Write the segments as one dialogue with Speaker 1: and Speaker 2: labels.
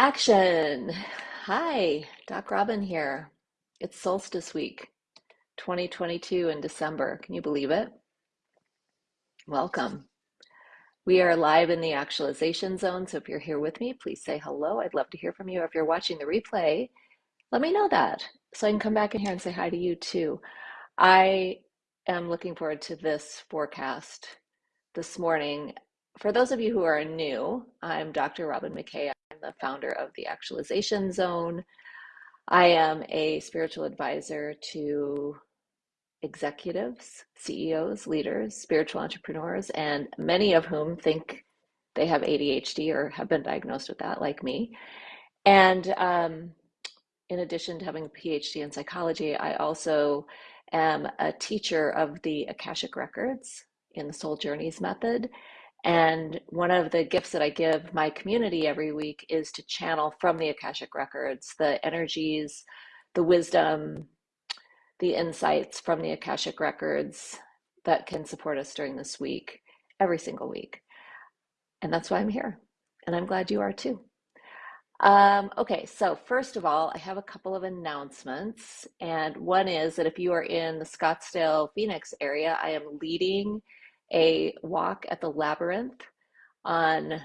Speaker 1: Action! Hi, Doc Robin here. It's solstice week, 2022 in December. Can you believe it? Welcome. We are live in the actualization zone, so if you're here with me, please say hello. I'd love to hear from you. If you're watching the replay, let me know that so I can come back in here and say hi to you too. I am looking forward to this forecast this morning. For those of you who are new, I'm Dr. Robin McKay. I'm the founder of the Actualization Zone. I am a spiritual advisor to executives, CEOs, leaders, spiritual entrepreneurs, and many of whom think they have ADHD or have been diagnosed with that, like me. And um, in addition to having a PhD in psychology, I also am a teacher of the Akashic Records in the Soul Journeys method. And one of the gifts that I give my community every week is to channel from the Akashic Records the energies, the wisdom, the insights from the Akashic Records that can support us during this week, every single week. And that's why I'm here. And I'm glad you are too. Um, okay, so first of all, I have a couple of announcements. And one is that if you are in the Scottsdale, Phoenix area, I am leading a walk at the Labyrinth on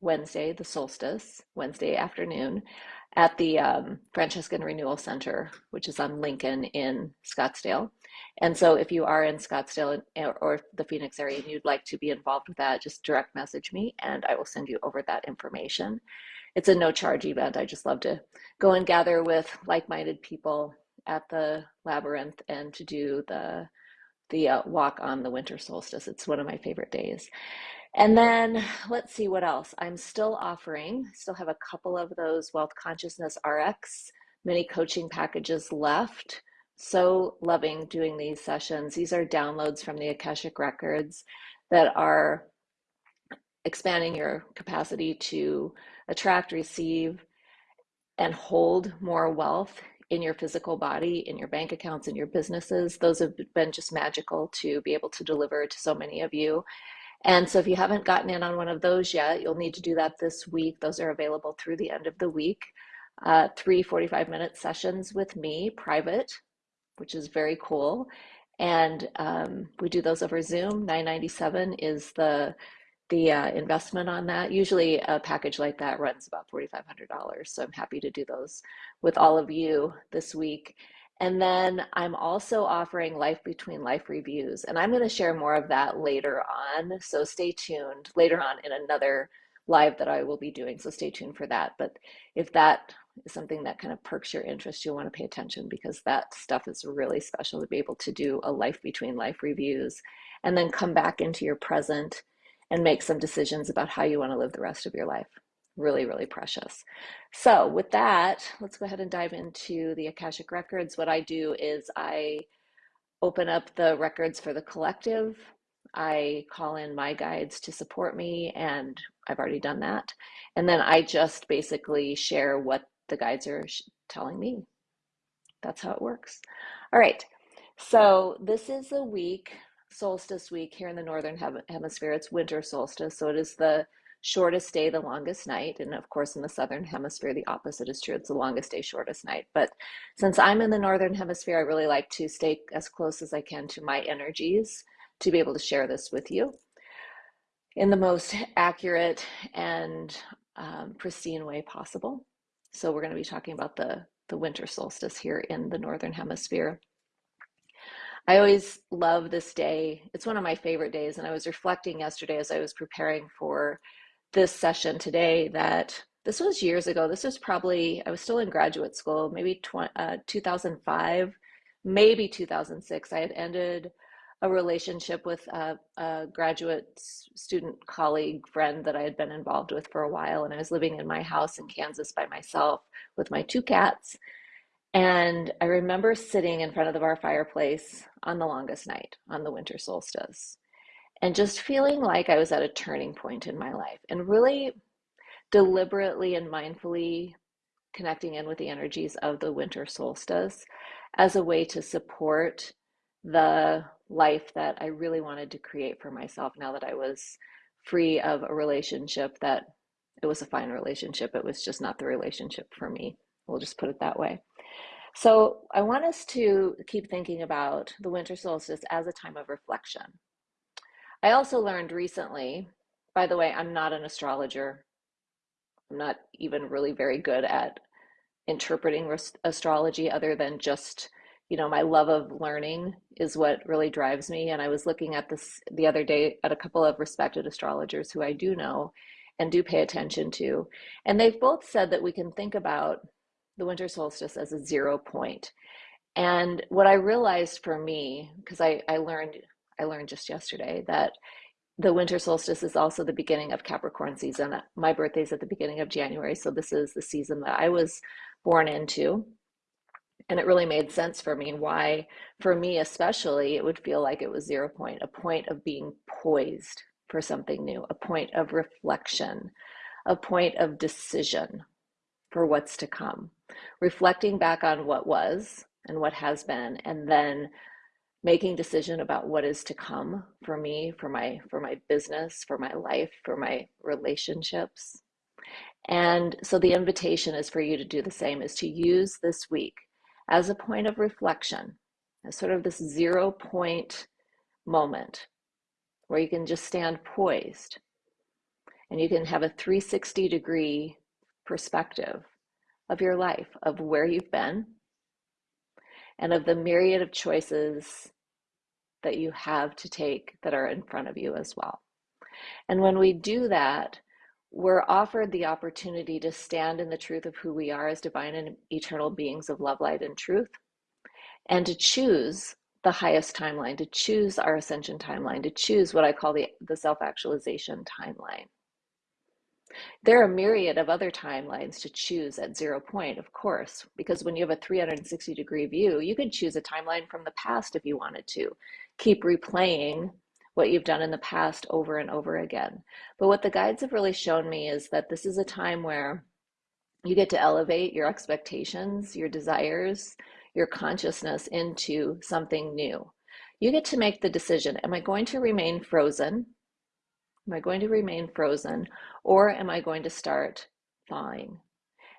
Speaker 1: Wednesday, the solstice, Wednesday afternoon, at the um, Franciscan Renewal Center, which is on Lincoln in Scottsdale. And so if you are in Scottsdale or the Phoenix area and you'd like to be involved with that, just direct message me and I will send you over that information. It's a no charge event. I just love to go and gather with like minded people at the labyrinth and to do the the uh, walk on the winter solstice. It's one of my favorite days. And then let's see what else. I'm still offering, still have a couple of those Wealth Consciousness RX mini coaching packages left. So loving doing these sessions. These are downloads from the Akashic Records that are expanding your capacity to attract, receive, and hold more wealth in your physical body, in your bank accounts, in your businesses. Those have been just magical to be able to deliver to so many of you. And so if you haven't gotten in on one of those yet, you'll need to do that this week. Those are available through the end of the week. Uh, three 45 minute sessions with me, private, which is very cool. And um, we do those over Zoom. 997 is the the uh, investment on that. Usually a package like that runs about $4,500. So I'm happy to do those with all of you this week. And then I'm also offering Life Between Life reviews, and I'm going to share more of that later on. So stay tuned later on in another live that I will be doing. So stay tuned for that. But if that is something that kind of perks your interest, you'll want to pay attention because that stuff is really special to be able to do a Life Between Life reviews and then come back into your present and make some decisions about how you want to live the rest of your life. Really, really precious. So, with that, let's go ahead and dive into the Akashic Records. What I do is I open up the records for the collective. I call in my guides to support me, and I've already done that. And then I just basically share what the guides are telling me. That's how it works. All right. So, this is a week solstice week here in the northern hemisphere. It's winter solstice, so it is the shortest day, the longest night. And of course, in the southern hemisphere, the opposite is true. It's the longest day, shortest night. But since I'm in the northern hemisphere, I really like to stay as close as I can to my energies to be able to share this with you in the most accurate and um, pristine way possible. So we're going to be talking about the the winter solstice here in the northern hemisphere. I always love this day. It's one of my favorite days. And I was reflecting yesterday as I was preparing for this session today that this was years ago. This was probably, I was still in graduate school, maybe uh, 2005, maybe 2006. I had ended a relationship with a, a, graduate student colleague friend that I had been involved with for a while. And I was living in my house in Kansas by myself with my two cats. And I remember sitting in front of our fireplace on the longest night, on the winter solstice, and just feeling like I was at a turning point in my life and really deliberately and mindfully connecting in with the energies of the winter solstice as a way to support the life that I really wanted to create for myself now that I was free of a relationship that it was a fine relationship. It was just not the relationship for me. We'll just put it that way. So I want us to keep thinking about the winter solstice as a time of reflection. I also learned recently, by the way, I'm not an astrologer. I'm not even really very good at interpreting astrology other than just you know my love of learning is what really drives me and i was looking at this the other day at a couple of respected astrologers who i do know and do pay attention to and they've both said that we can think about the winter solstice as a zero point and what i realized for me because I, I learned i learned just yesterday that the winter solstice is also the beginning of Capricorn season. My birthday's at the beginning of January, so this is the season that I was born into. And it really made sense for me why, for me especially, it would feel like it was zero point, a point of being poised for something new, a point of reflection, a point of decision for what's to come, reflecting back on what was and what has been, and then making decision about what is to come for me, for my for my business, for my life, for my relationships. And so the invitation is for you to do the same, is to use this week as a point of reflection, as sort of this zero point moment where you can just stand poised and you can have a 360 degree perspective of your life, of where you've been, and of the myriad of choices that you have to take that are in front of you as well. And when we do that, we're offered the opportunity to stand in the truth of who we are as divine and eternal beings of love, light, and truth, and to choose the highest timeline, to choose our ascension timeline, to choose what I call the, the self actualization timeline. There are a myriad of other timelines to choose at zero point, of course, because when you have a 360 degree view, you could choose a timeline from the past if you wanted to. Keep replaying what you've done in the past over and over again. But what the guides have really shown me is that this is a time where you get to elevate your expectations, your desires, your consciousness into something new. You get to make the decision Am I going to remain frozen? Am I going to remain frozen? Or am I going to start thawing?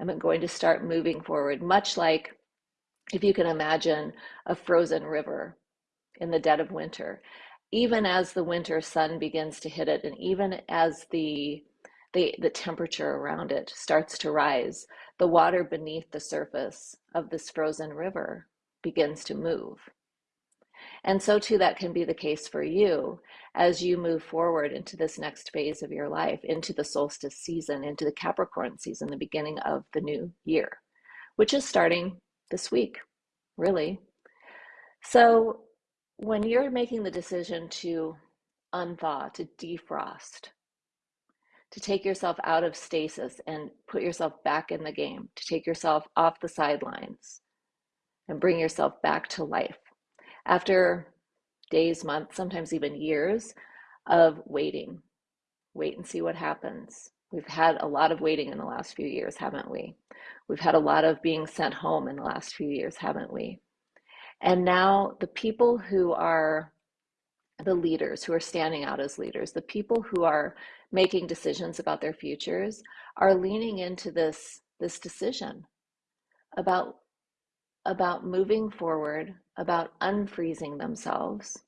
Speaker 1: Am I going to start moving forward? Much like if you can imagine a frozen river in the dead of winter even as the winter sun begins to hit it and even as the the, the temperature around it starts to rise, the water beneath the surface of this frozen river begins to move. And so, too, that can be the case for you as you move forward into this next phase of your life, into the solstice season, into the Capricorn season, the beginning of the new year, which is starting this week, really. So, when you're making the decision to unthaw, to defrost, to take yourself out of stasis and put yourself back in the game, to take yourself off the sidelines and bring yourself back to life. After days, months, sometimes even years of waiting, wait and see what happens. We've had a lot of waiting in the last few years, haven't we? We've had a lot of being sent home in the last few years, haven't we? And now the people who are the leaders, who are standing out as leaders, the people who are making decisions about their futures are leaning into this, this decision about, about moving forward, about unfreezing themselves,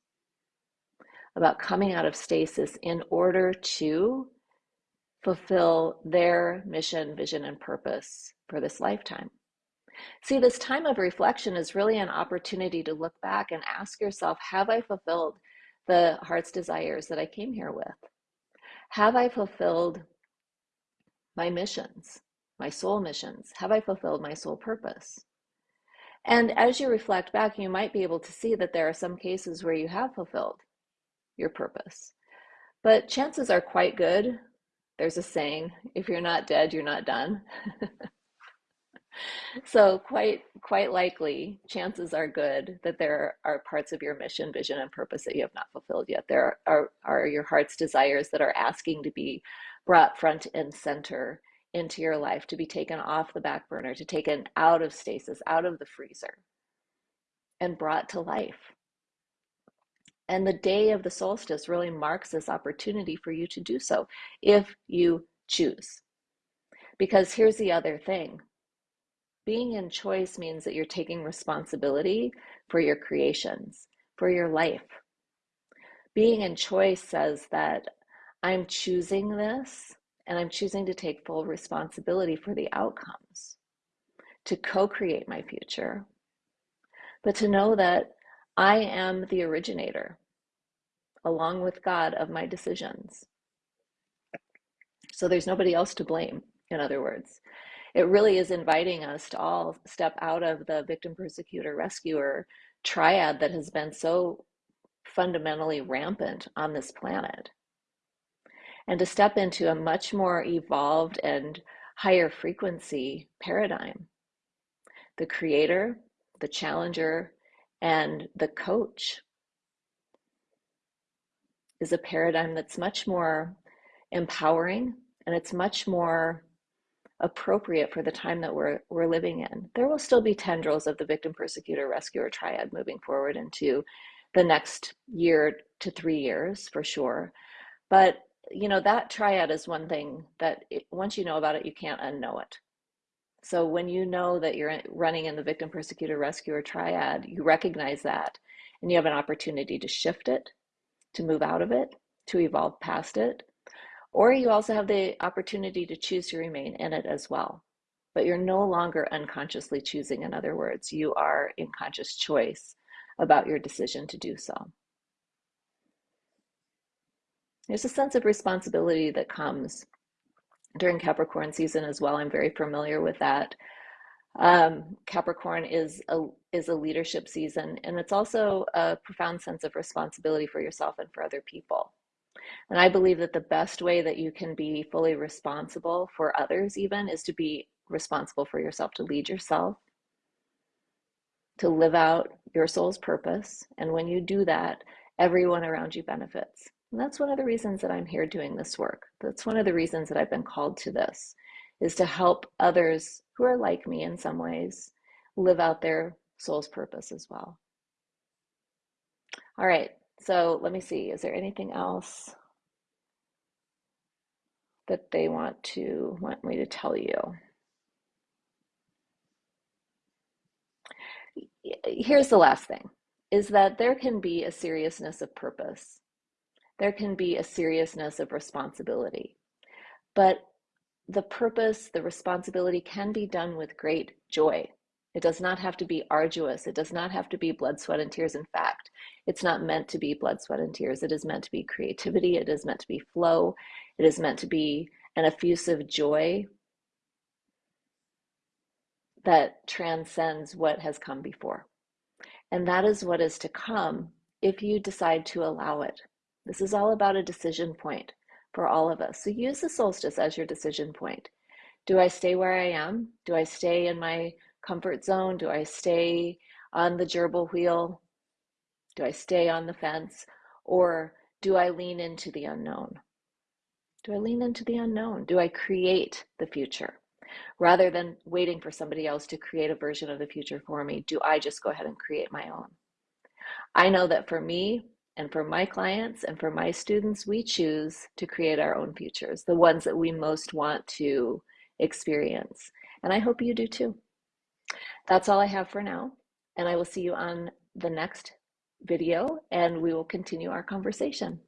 Speaker 1: about coming out of stasis in order to fulfill their mission, vision, and purpose for this lifetime. See, this time of reflection is really an opportunity to look back and ask yourself Have I fulfilled the heart's desires that I came here with? Have I fulfilled my missions, my soul missions? Have I fulfilled my soul purpose? And as you reflect back, you might be able to see that there are some cases where you have fulfilled your purpose. But chances are quite good. There's a saying if you're not dead, you're not done. so quite quite likely chances are good that there are parts of your mission vision and purpose that you have not fulfilled yet there are, are, are your heart's desires that are asking to be brought front and center into your life to be taken off the back burner to taken out of stasis out of the freezer and brought to life. And the day of the solstice really marks this opportunity for you to do so if you choose. Because here's the other thing. Being in choice means that you're taking responsibility for your creations, for your life. Being in choice says that I'm choosing this and I'm choosing to take full responsibility for the outcomes, to co create my future, but to know that I am the originator, along with God, of my decisions. So there's nobody else to blame, in other words. It really is inviting us to all step out of the victim, persecutor, rescuer triad that has been so fundamentally rampant on this planet and to step into a much more evolved and higher frequency paradigm. The creator, the challenger, and the coach is a paradigm that's much more empowering and it's much more appropriate for the time that we're we're living in. There will still be tendrils of the victim persecutor rescuer triad moving forward into the next year to 3 years for sure. But you know that triad is one thing that it, once you know about it you can't unknow it. So when you know that you're running in the victim persecutor rescuer triad, you recognize that and you have an opportunity to shift it, to move out of it, to evolve past it or you also have the opportunity to choose to remain in it as well. But you're no longer unconsciously choosing, in other words, you are in conscious choice about your decision to do so. There's a sense of responsibility that comes during Capricorn season as well. I'm very familiar with that. Um, Capricorn is a is a leadership season, and it's also a profound sense of responsibility for yourself and for other people. And I believe that the best way that you can be fully responsible for others, even, is to be responsible for yourself, to lead yourself, to live out your soul's purpose. And when you do that, everyone around you benefits. And that's one of the reasons that I'm here doing this work. That's one of the reasons that I've been called to this, is to help others who are like me in some ways live out their soul's purpose as well. All right, so let me see. Is there anything else? that they want to want me to tell you. Here's the last thing is that there can be a seriousness of purpose. There can be a seriousness of responsibility. But the purpose, the responsibility can be done with great joy. It does not have to be arduous. It does not have to be blood, sweat, and tears. In fact, it's not meant to be blood, sweat, and tears. It is meant to be creativity. It is meant to be flow. It is meant to be an effusive joy that transcends what has come before. And that is what is to come if you decide to allow it. This is all about a decision point for all of us. So use the solstice as your decision point. Do I stay where I am? Do I stay in my comfort zone? Do I stay on the gerbil wheel? Do I stay on the fence? Or do I lean into the unknown? Do I lean into the unknown? Do I create the future? Rather than waiting for somebody else to create a version of the future for me, do I just go ahead and create my own? I know that for me and for my clients and for my students, we choose to create our own futures, the ones that we most want to experience. And I hope you do too. That's all I have for now. And I will see you on the next video and we will continue our conversation.